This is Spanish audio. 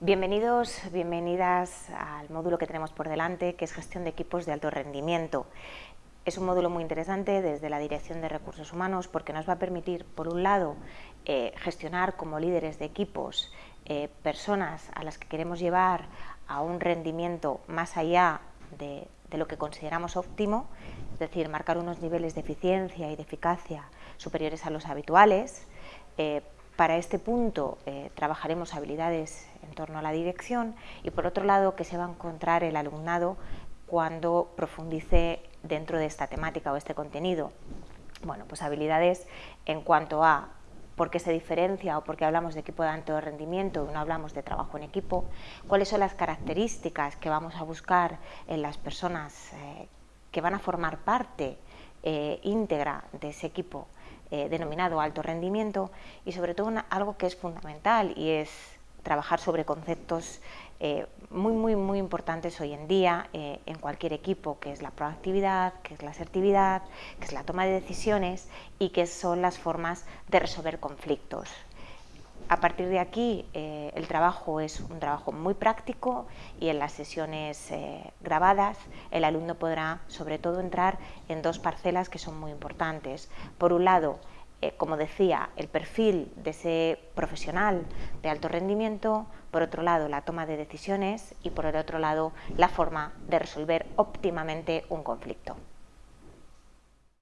Bienvenidos, bienvenidas al módulo que tenemos por delante, que es gestión de equipos de alto rendimiento. Es un módulo muy interesante desde la Dirección de Recursos Humanos porque nos va a permitir, por un lado, eh, gestionar como líderes de equipos eh, personas a las que queremos llevar a un rendimiento más allá de, lo que consideramos óptimo, es decir, marcar unos niveles de eficiencia y de eficacia superiores a los habituales. Eh, para este punto trabajaremos habilidades en torno a la dirección y por otro lado que se va a encontrar el alumnado cuando profundice dentro de esta temática o este contenido. Bueno, pues habilidades en cuanto a por qué se diferencia o por qué hablamos de equipo de alto rendimiento y no hablamos de trabajo en equipo, cuáles son las características que vamos a buscar en las personas eh, que van a formar parte eh, íntegra de ese equipo eh, denominado alto rendimiento y sobre todo algo que es fundamental y es trabajar sobre conceptos eh, muy, muy, muy importantes hoy en día eh, en cualquier equipo, que es la proactividad, que es la asertividad, que es la toma de decisiones y que son las formas de resolver conflictos. A partir de aquí, el trabajo es un trabajo muy práctico y en las sesiones grabadas el alumno podrá sobre todo entrar en dos parcelas que son muy importantes. Por un lado, eh, como decía, el perfil de ese profesional de alto rendimiento, por otro lado la toma de decisiones y por el otro lado la forma de resolver óptimamente un conflicto.